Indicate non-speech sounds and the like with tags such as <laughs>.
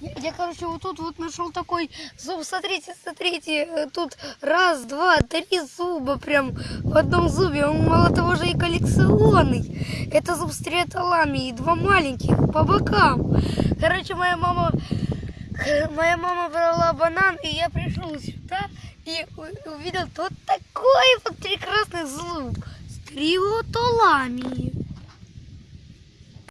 Я, я, короче, вот тут вот нашел такой зуб. Смотрите, смотрите, э, тут раз, два, три зуба прям в одном зубе. Он мало того же и коллекционный. Это зуб с триаталами и два маленьких по бокам. Короче, моя мама, <laughs> моя мама брала банан, и я пришел сюда и увидел вот такой вот прекрасный зуб с триотолами.